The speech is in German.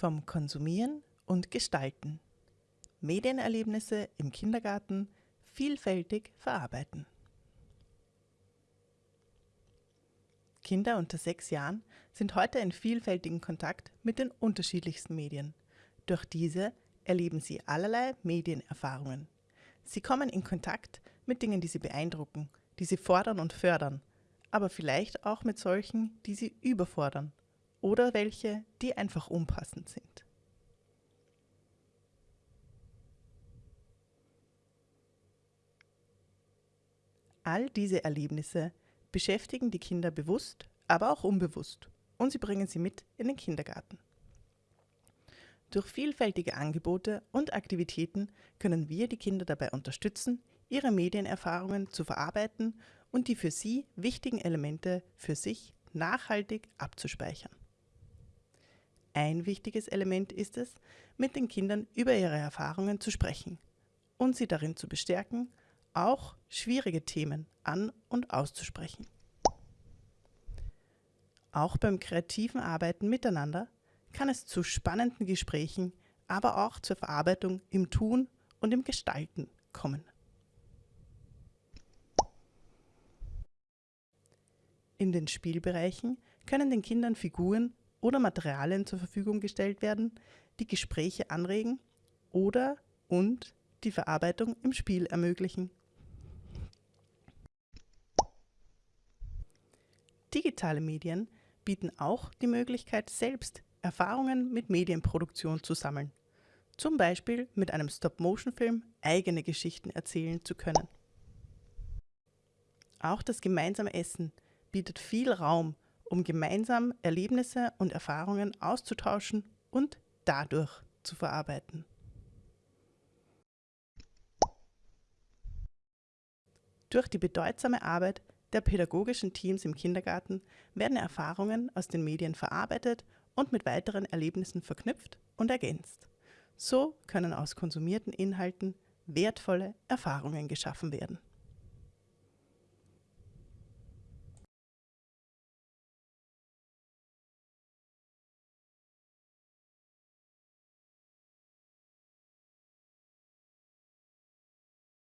Vom Konsumieren und Gestalten. Medienerlebnisse im Kindergarten vielfältig verarbeiten. Kinder unter sechs Jahren sind heute in vielfältigen Kontakt mit den unterschiedlichsten Medien. Durch diese erleben sie allerlei Medienerfahrungen. Sie kommen in Kontakt mit Dingen, die sie beeindrucken, die sie fordern und fördern, aber vielleicht auch mit solchen, die sie überfordern oder welche, die einfach unpassend sind. All diese Erlebnisse beschäftigen die Kinder bewusst, aber auch unbewusst und sie bringen sie mit in den Kindergarten. Durch vielfältige Angebote und Aktivitäten können wir die Kinder dabei unterstützen, ihre Medienerfahrungen zu verarbeiten und die für sie wichtigen Elemente für sich nachhaltig abzuspeichern. Ein wichtiges Element ist es, mit den Kindern über ihre Erfahrungen zu sprechen und sie darin zu bestärken, auch schwierige Themen an und auszusprechen. Auch beim kreativen Arbeiten miteinander kann es zu spannenden Gesprächen, aber auch zur Verarbeitung im Tun und im Gestalten kommen. In den Spielbereichen können den Kindern Figuren oder Materialien zur Verfügung gestellt werden, die Gespräche anregen oder und die Verarbeitung im Spiel ermöglichen. Digitale Medien bieten auch die Möglichkeit, selbst Erfahrungen mit Medienproduktion zu sammeln. Zum Beispiel mit einem Stop-Motion-Film eigene Geschichten erzählen zu können. Auch das gemeinsame Essen bietet viel Raum, um gemeinsam Erlebnisse und Erfahrungen auszutauschen und dadurch zu verarbeiten. Durch die bedeutsame Arbeit der pädagogischen Teams im Kindergarten werden Erfahrungen aus den Medien verarbeitet und mit weiteren Erlebnissen verknüpft und ergänzt. So können aus konsumierten Inhalten wertvolle Erfahrungen geschaffen werden.